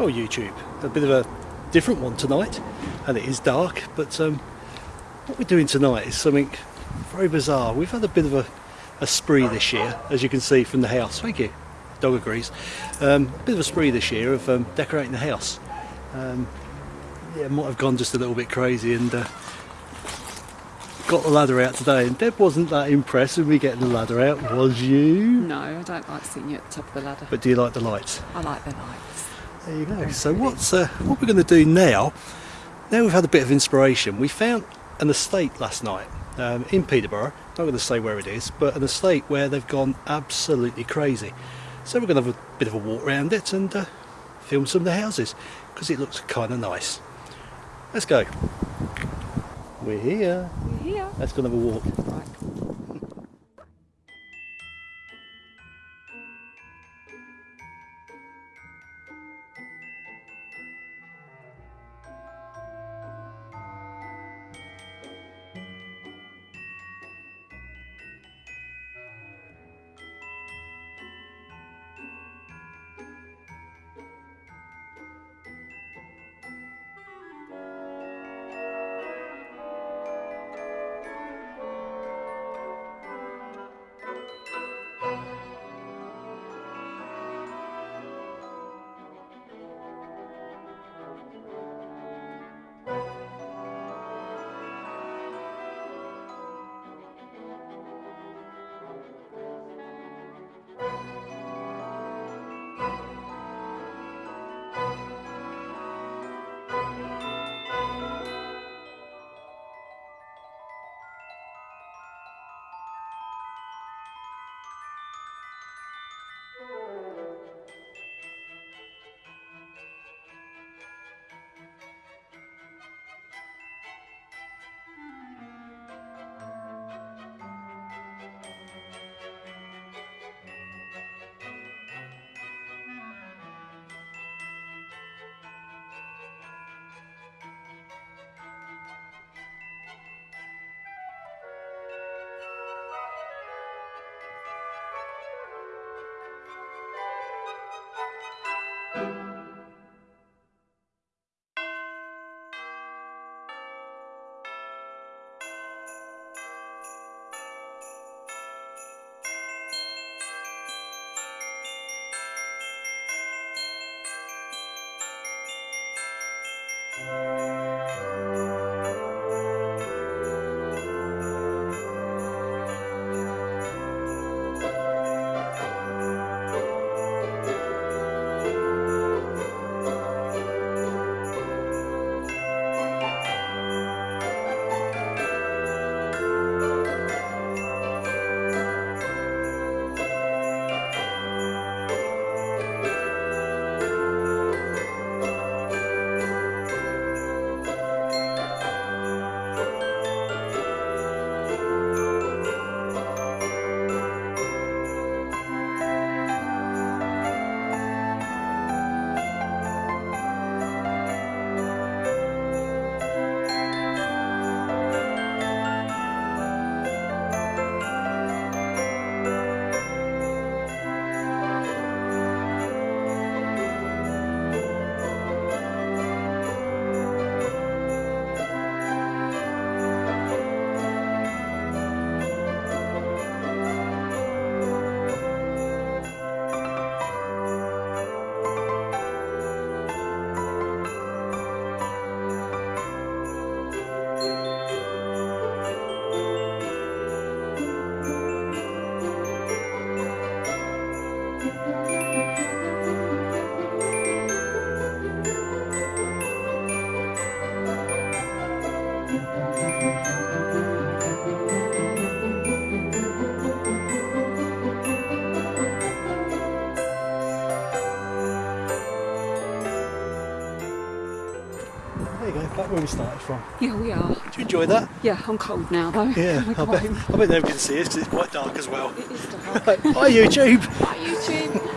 Oh, YouTube. A bit of a different one tonight, and it is dark, but um, what we're doing tonight is something very bizarre. We've had a bit of a, a spree this year, as you can see from the house. Thank you. Dog agrees. Um, a bit of a spree this year of um, decorating the house. Um, yeah, might have gone just a little bit crazy and uh, got the ladder out today. And Deb wasn't that impressed with me getting the ladder out, was you? No, I don't like sitting at the top of the ladder. But do you like the lights? I like the lights. There you go. So what's uh, what we're going to do now? Now we've had a bit of inspiration. We found an estate last night um, in Peterborough. Not going to say where it is, but an estate where they've gone absolutely crazy. So we're going to have a bit of a walk around it and uh, film some of the houses because it looks kind of nice. Let's go. We're here. We're here. Let's go and have a walk. Right. Where we started from. Yeah, we are. Do you enjoy that? Yeah, I'm cold now though. Yeah, I I bet. I bet nobody can see us because it's quite dark as well. It is dark. Right, Bye YouTube! Bye YouTube.